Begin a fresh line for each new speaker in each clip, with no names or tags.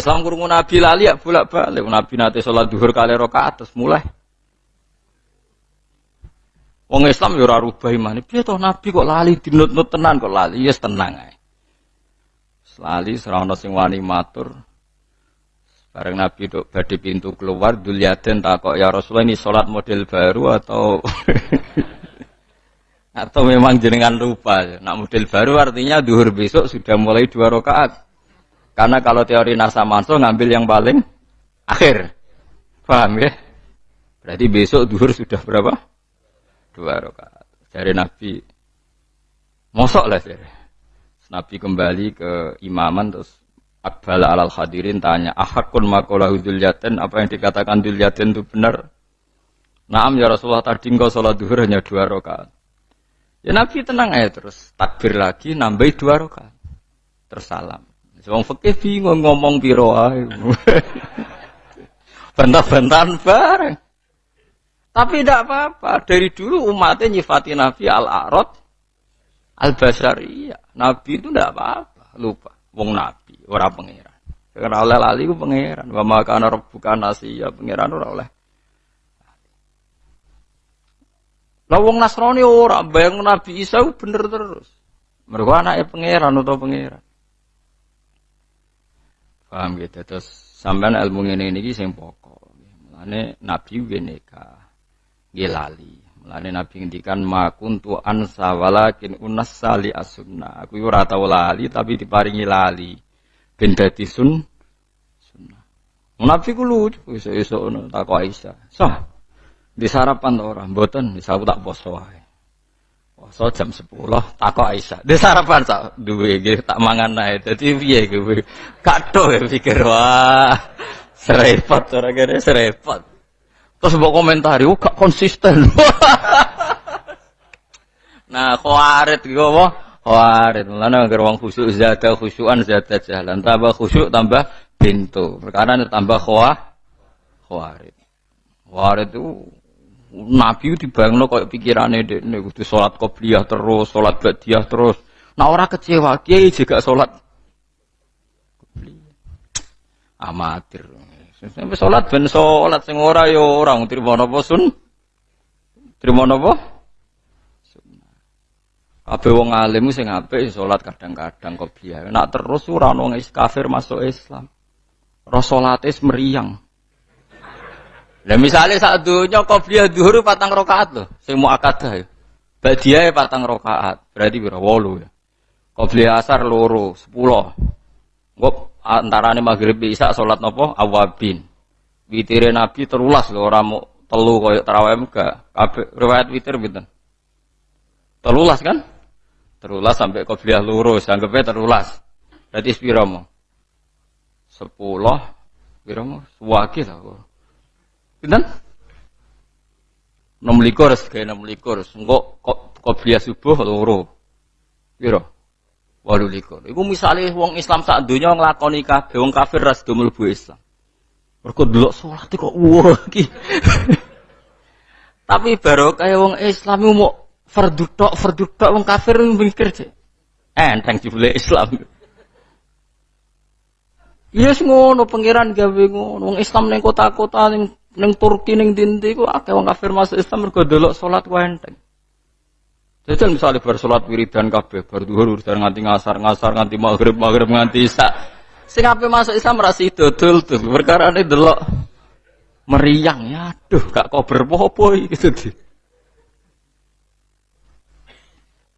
Islam krungu Nabi lali ya bolak-balik. Nabi nate salat duhur kali rakaat terus mulai. Wong Islam ora rubah iman. Piye to Nabi kok lali dinut-nut tenan kok lali? Ya yes, tenang ae. Lali serana sing wani matur. Bareng Nabi dok badhe pintu keluar Dulyaden takok ya Rasulullah ini salat model baru atau atau memang jenengan lupa. Nak model baru artinya duhur besok sudah mulai dua rakaat. Karena kalau teori nasa manso ngambil yang paling akhir. Paham ya? Berarti besok duhur sudah berapa? Dua rakaat. Dari Nabi. Mosok lah sih. Nabi kembali ke imaman terus Akbal alal hadirin tanya, ahakun makolahu dulyaten, apa yang dikatakan dulyaten itu benar? Naam ya Rasulullah tadi engkau sholat duhur hanya dua rakaat. Ya Nabi tenang aja terus takbir lagi nambah dua rakaat. Terus salam. Wong fikih bingung ngomong piro ae. Bantah-bantahan bareng. Tapi tidak apa-apa. Dari dulu umatnya nyifati Nabi al-arad al-basariyah. Nabi itu tidak apa-apa. Lupa. Wong Nabi. Orang pangeran. Karena oleh lali ku pangeran. Wa maka ana rabbuka nasiya. Pangeran ora oleh Lah wong Nasrani ora bayang Nabi Isa bener terus. Mergo anaknya pangeran atau pangeran. Paham gitu. Terus sampean ilmu ini ini sing pokok. Mulane Nabi weneka gilali. Mulane Nabi ngendikan ma kuntu ansa walakin unassali as-sunnah. Aku ora tau lali tapi diparingi lali. Ben dadi sun sunnah. Nabi ku lucu iso-iso ngono takok Aisyah. Sah. Di sarapan to ora? Mboten, wis aku tak poso wae. Poso jam 10 takok Aisyah. Di sarapan sak duwe nggih tak mangan ae. Dadi piye kowe? Kathok ya pikir wah. Serepot ora kene serepot. Terus mbok komentari, oh gak konsisten. nah, khawarit iku apa? Khawarit. Mulane agar wong khusyuk zada khusyuan zada jalan. Tambah khusyuk tambah pintu. Perkara tambah khawah khawarit. Khawarit itu Nabi dibayangno koyo pikirane dekne kudu salat qobliyah terus, salat ba'diyah terus. Nah ora kecewa, kiai juga salat amatir. Sampai salat ben salat sing ora ya ora trimo napa sun? Trimo napa? Kabeh wong alim sing apik salat kadang-kadang qobliyah. Nak terus ora ono kafir masuk Islam. Rasolatis meriang. Lah misalnya saat dunia qobliyah duhur patang rokaat loh, mau akadah ya. Badia ya patang rokaat, berarti berapa wolu ya. Qobliyah asar loro, sepuluh. Gop antara ini maghrib bisa sholat nopo awabin. Witire nabi terulas loh orang mau telu koyok terawih enggak. Kabeh riwayat witir. Terulas kan? Terulas sampai qobliyah loro, anggapnya terulas. Berarti mau? Sepuluh, sepiro mau? Suwaki lah. Pinten? Enam likur, kayak enam likur. Engkau kok biasa subuh loro. Piro? Walu likur. Iku misalnya wong Islam saat dunia ngelakoni kabeh wong kafir ras do mlebu Islam. Mergo delok salat kok wah iki. Tapi baru kayak wong Islam mau fardu tok, fardu tok wong kafir mikir cek. Enteng jebule Islam. Iya yes, ngono pangeran gawe ngono. Wong Islam ning kota-kota ning Neng Turki neng dinti ku akeh wong kafir masuk Islam mergo delok salat ku enteng. Jajal misalnya bersolat wiridan kabeh bar dhuwur dan nganti ngasar ngasar nganti maghrib maghrib nganti isa. Sing ape masuk Islam rasi dodol tuh perkara ini delok meriang ya aduh gak kober popo gitu di.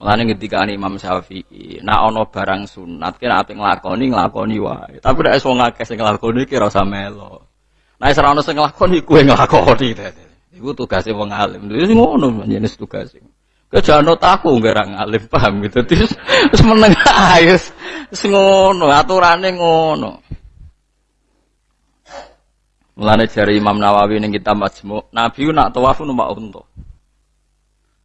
Mulane ketika Imam Syafi'i, nak ono barang sunat kira ape nglakoni nglakoni wae. Tapi nek wong akeh sing nglakoni ki ora melo. Nah, ora ono sing nglakoni kuwe nglakoni. Iku tugase wong alim. Wis ngono jenis tugase. Kejano taku nggak alim paham gitu. Terus terus meneng ayo wis ngono, aturane ngono. Mulane jari Imam Nawawi ning kitab Majmu, Nabi nak tawaf numpak unta.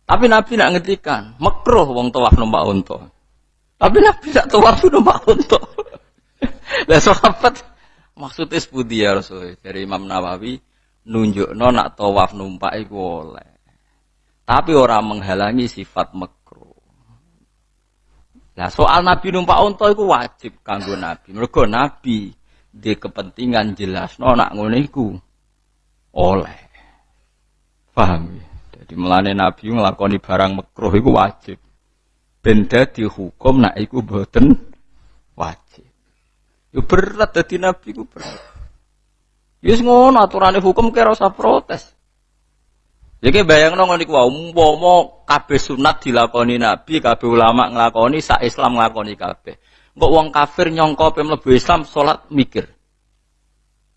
Tapi Nabi nak ngetikan, makruh wong tawaf numpak unta. Tapi Nabi nak tawaf numpak unta. Lah sahabat Maksudnya sebudi ya Rasul dari Imam Nawawi nunjuk nak tawaf numpak itu oleh. Tapi orang menghalangi sifat makro. Nah soal Nabi numpak unta itu wajib kanggo Nabi. Mergo Nabi di kepentingan jelas nak ngono iku oleh. Paham ya? Jadi melane Nabi ngelakoni barang makruh iku wajib. Benda dihukum nak iku boten wajib. Yo berat dadi Nabi iku berat. Yes ngono aturane hukum kira usah protes. Jadi bayang nong niku wau umpama kabeh sunat dilakoni Nabi, kabeh ulama nglakoni, sak Islam nglakoni kabeh. Kok wong kafir nyongko pe mlebu Islam salat mikir.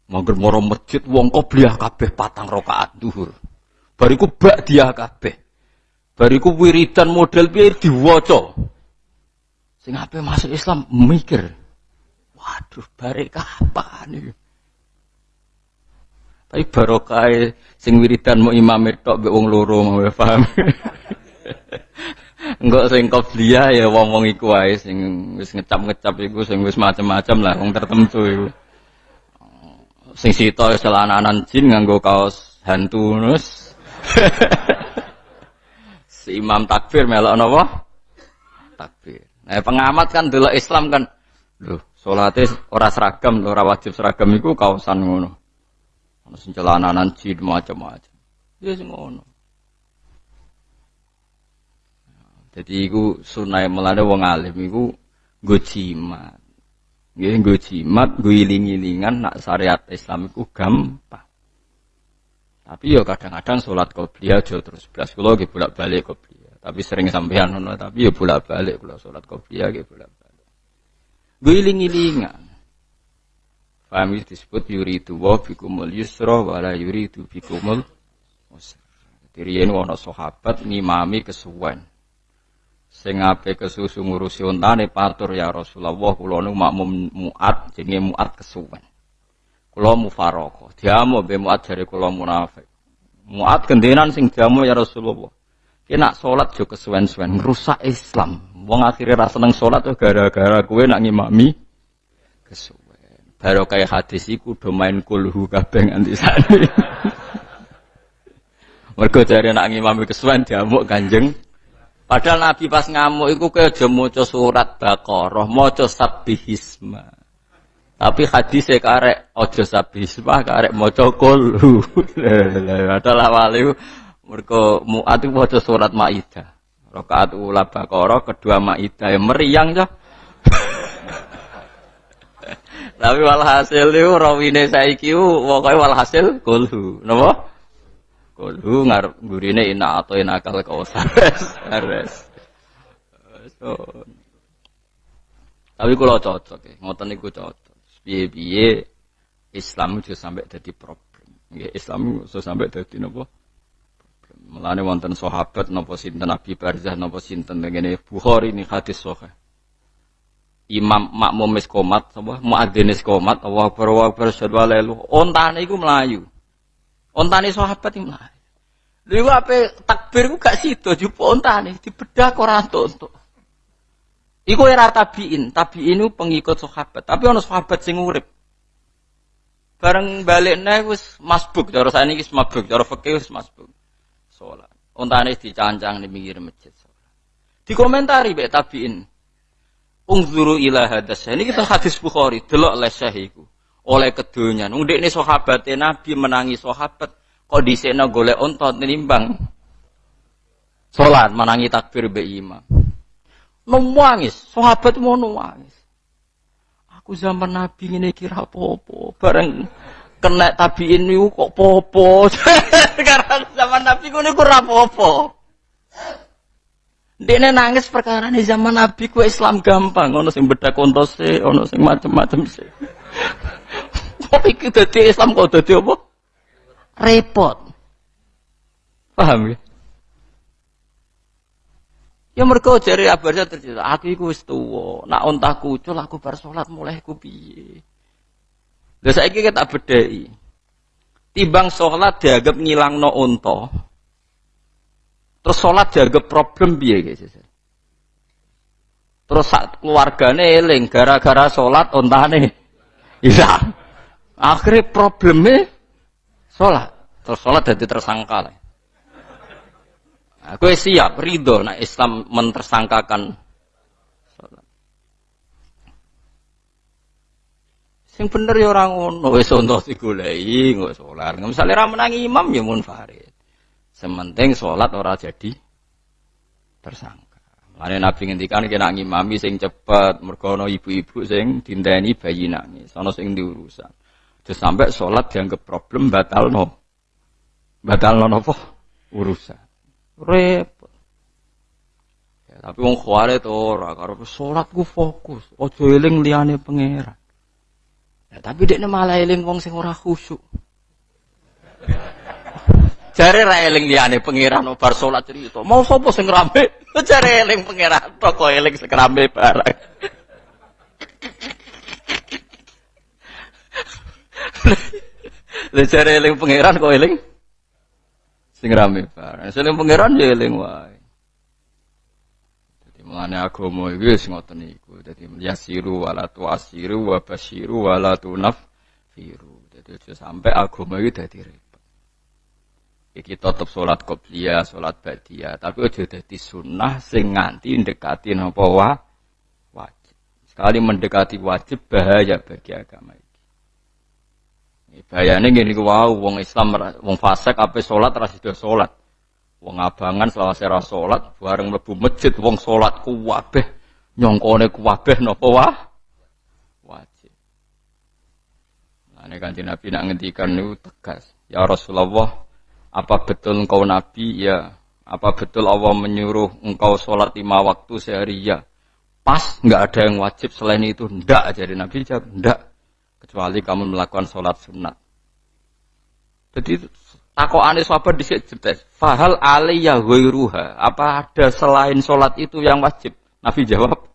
Mangger moro masjid wong qobliyah kabeh patang rakaat zuhur. Bariku bak dia kabeh. Bariku wiridan model piye diwaca. Sing ape masuk Islam mikir. Waduh, kapan iki? Tapi barokah sing wiridan mau imam tok mbek wong loro mau paham. Enggak sing qobliyah ya wong-wong iku sing wis ngecap-ngecap iku sing wis macam-macam lah wong tertentu iku. Sing sito celananan jin nganggo kaos hantu nus. si imam takbir melok napa? Takbir. Nah, pengamat kan dulu Islam kan lho, salate ora seragam, ora wajib seragam iku kaosan ngono. Ono sing celananan jin macam-macam. Ya sing ngono. Jadi iku sunai melane wong alim iku nggo jimat. Nggih nggo jimat, iling-ilingan nak syariat Islam iku gampang. Tapi yo kadang-kadang sholat qobliyah aja terus belas kula nggih bolak-balik qobliyah. Tapi sering sampean ngono, tapi yo bolak-balik kula sholat qobliyah nggih bolak-balik. Nggo iling-ilingan. Faham disebut yuridu wa bikumul yusra wa la yuridu bikumul usra. Diriyen ana sahabat ngimami kesuwen. Sing ape kesusu ngurusi ontane patur ya Rasulullah kula nu makmum muat jenenge muat kesuwen. Kula mufaraqah. Diamu be muat jare kula munafik. Muat gendenan sing diamu ya Rasulullah. Kena salat jo kesuwen-suwen rusak Islam. Wong akhirnya ra seneng salat gara-gara kowe nak ngimami kesuwen. Baru kayak hadis iku do main kulhu kabeh nganti sane. Mergo jare nak ngimami kesuwen diamuk Kanjeng. Padahal Nabi pas ngamuk iku aja maca surat Baqarah, maca sabbihisma. Tapi hadis e karek aja sabbihisma, karek maca kulhu. Padahal awale mergo muat iku maca surat Maidah. Rakaat ula Baqarah, kedua Maidah meriang ya. Tapi walhasil itu rawine saiki pokoke walhasil kulhu. Napa? Kulhu ngarep gurine ina atau ina akal kausar. Res. So. Tapi kalau cocok ya, ngoten niku cocok. Piye-piye Islam itu sampai jadi problem. Islam itu sampai jadi napa? Mulane wonten sahabat napa sinten Nabi Barzah napa sinten ngene? Bukhari ini hadis sahih. Imam makmum wis komat apa? Muadzin wis komat Allah akbar wa akbar ontane iku melayu. Ontane sahabat iki melayu. Lha ape takbir ku gak sida jupo ontane dibedah ora entuk iku era tabiin tabiin itu pengikut sahabat. Tapi ono sahabat sing urip. Bareng balik nih wis masbuk cara saya ini masbuk cara fakih wis masbuk sholat ontane dicancang di pinggir masjid sholat dikomentari be tabiin Ungzuru ila hadas. Ini kita hadis Bukhari, delok lesah iku. Oleh kedunya. Nung ini sahabat Nabi menangi sahabat kok disena golek ontot nimbang. Salat menangi takbir be imam. Nangis, sahabat mau nangis. Aku zaman Nabi ini kira popo, bareng kena tabiin niku kok popo. Sekarang zaman Nabi ini kurang popo. Dene nangis perkara di zaman Nabi ku Islam gampang, ono sing beda kontose, ono sing macam-macam sih. Kok iki dadi Islam kok dadi apa? Repot. Paham ya? Ya mereka jari abarnya tercerita, aku iku wis nak ontah kucul aku bar mulai ku piye. Lah saiki kita bedheki. Timbang salat dianggap ngilangno unta, Terus sholat jaga problem biaya guys. Terus saat keluargane eling gara-gara sholat ontane hilang. Akhirnya problemnya sholat. Terus sholat jadi tersangka lah. Aku siap ridho nah Islam mentersangkakan Sing bener ya ora ngono, wis ono digoleki kok salat. Misale ra menangi imam ya munfarid. Sementing salat ora jadi tersangka. Mane Nabi ngendikan kena ngimami sing cepet, mergo ana ibu-ibu sing dinteni bayi nangis, ana sing diurusan. Terus sampai salat dianggap problem batal no. Batal no apa? Urusan. Repot. Ya, tapi wong kuare to ora karo salat ku fokus, aja eling liyane pangeran. Ya, tapi dia malah eling wong sing ora khusyuk. Jare ra eling liyane pangeran bar salat cerita. Mau sapa sing rame? Jare eling pangeran toko eling sing rame barang. Lah jare eling pangeran kok eling sing rame barang. Sing pangeran ya eling wae. Mulane agama iki wis ngoten niku. Dadi yasiru wala tuasiru wa basyiru wala tunaffiru. Dadi aja sampai agama iki dadi repot. Iki tetep salat qobliyah, salat ba'diyah, tapi aja dadi sunnah sing nganti ndekati napa wa wajib. Sekali mendekati wajib bahaya bagi agama iki. Bahayane ngene iku wau wong Islam wong fasik ape salat ra sida salat. Wong abangan selawase ra salat, bareng mlebu masjid wong salat kuwabeh nyongkone kuwabeh napa wah? Wajib. Nah, ini kanjeng Nabi nak ngendikan niku tegas. Ya Rasulullah, apa betul engkau Nabi? Ya. Apa betul Allah menyuruh engkau sholat lima waktu sehari? Ya. Pas, nggak ada yang wajib selain itu. Ndak, jadi Nabi jawab, ndak. Kecuali kamu melakukan sholat sunat. Jadi ane sahabat di sini Fahal aliyah ghairuha. Apa ada selain sholat itu yang wajib? Nabi jawab,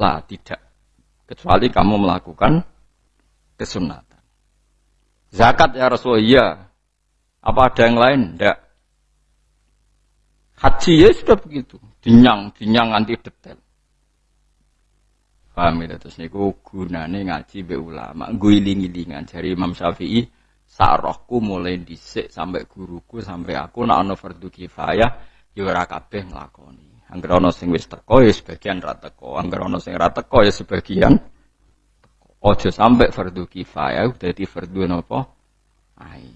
lah tidak. Kecuali kamu melakukan kesunatan. Zakat ya Rasulullah, iya. Apa ada yang lain? Tidak. Haji ya sudah begitu. Dinyang, dinyang anti detail. Paham ya? Terus niku gunane ngaji be ulama. Guiling-gilingan. Dari Imam Syafi'i, Sarohku mulai dhisik sampai guruku sampai aku nak ana fardu kifayah ya ora kabeh nglakoni. Angger ana sing wis teko ya sebagian ra teko, angger ana sing ra teko ya sebagian Ojo sampai fardu kifayah dadi fardu napa? Ai.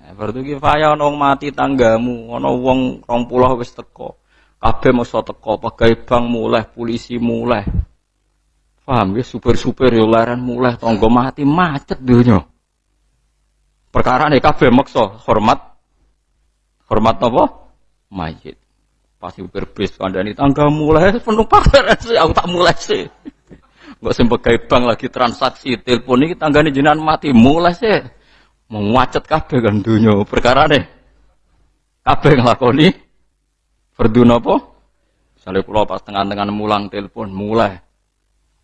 Nah, fardu kifayah ana mati tanggamu, ana wong 20 wis teko. Kabeh mesti teko, pegawai bank mulai, polisi mulai. Paham ya, super-super yo laran mulai, tonggo mati macet dunia. Perkara nih kabeh maksa hormat hormat apa? Mayit. Pasti berbis kandani tangga mulai penuh pakar sih aku tak mulai sih. Gak sempat kayak bank lagi transaksi telepon ini tanggane jinan mati mulai sih. Mau macet kabeh kan dunia perkara nih. Kabeh ngelakoni Verdu apa? Misalnya pulau pas tengah-tengah mulang telepon mulai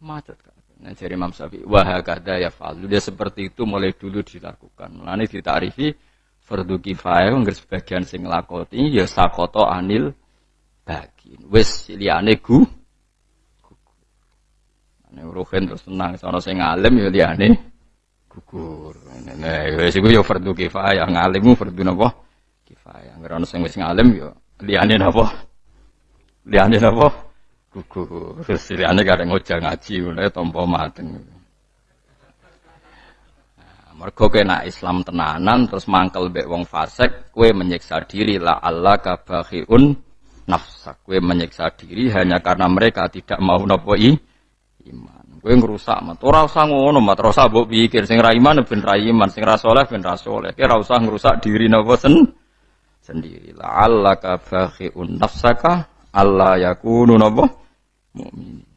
macet. Nah, jadi Imam Syafi'i wahakada ya falu. Dia seperti itu mulai dulu dilakukan. Mulane ditarifi fardu kifayah nggak sebagian sing lakoti ya sakoto anil bagi. Wes liyane gu. Nek ruhen terus tenang sono sing alim ya liyane gugur. Nah, wes iku ya fardu kifayah, ngalimmu fardu napa? Kifayah. Nggak ono sing wis ngalim ya liyane napa? Liyane napa? Gugur. Siliane kadang ngojak ngaji mulai tompo mateng. Nah, mergo kena Islam tenanan terus mangkel mbek wong fasik, kue menyiksa diri la Allah kabakhiun nafsa. Kue menyiksa diri hanya karena mereka tidak mau nopo iman. Kue ngerusak mat. Ora usah ngono mat, ora mbok pikir sing ra iman ben ra iman, sing ra saleh ben ra saleh. Kira usah ngerusak diri nopo sen sendiri. La Allah kabakhiun nafsaka Allah yakunu nopo mukmin.